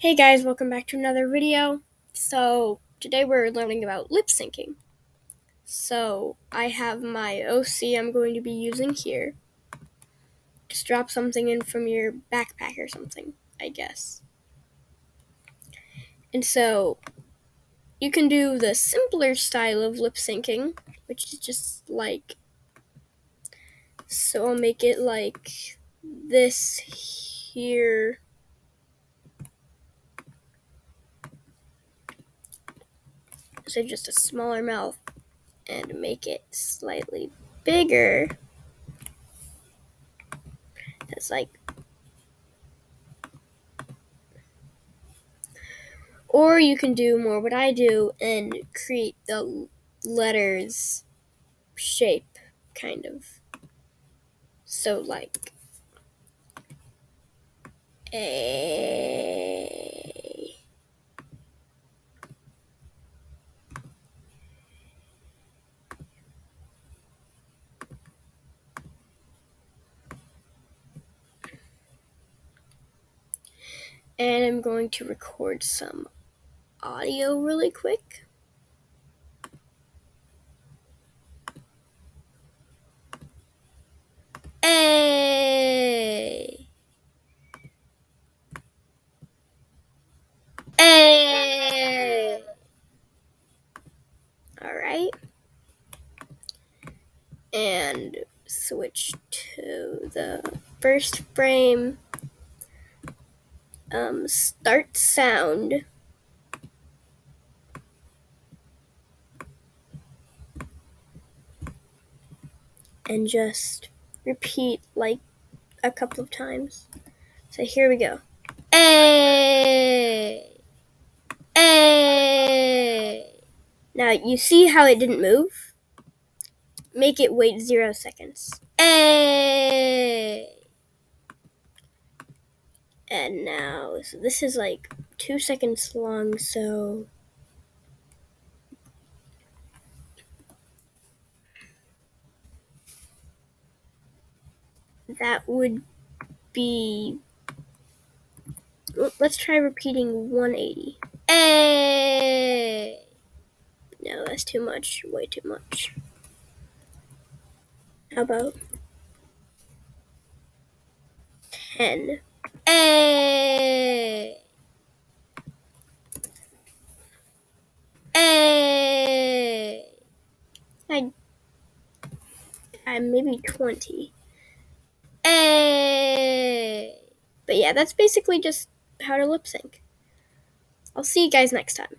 Hey guys, welcome back to another video. So, today we're learning about lip syncing. So, I have my OC I'm going to be using here. Just drop something in from your backpack or something, I guess. And so, you can do the simpler style of lip syncing, which is just like. So, I'll make it like this here. So just a smaller mouth and make it slightly bigger. It's like or you can do more what I do and create the letters shape kind of. So like a and I'm going to record some audio really quick. All right. And switch to the first frame um, start sound. And just repeat like a couple of times. So here we go. A. A. Now you see how it didn't move? Make it wait zero seconds. A. And now, so this is like two seconds long, so. That would be. Let's try repeating 180. A. No, that's too much. Way too much. How about 10? A. A. I, I maybe 20. A. But yeah, that's basically just how to lip sync. I'll see you guys next time.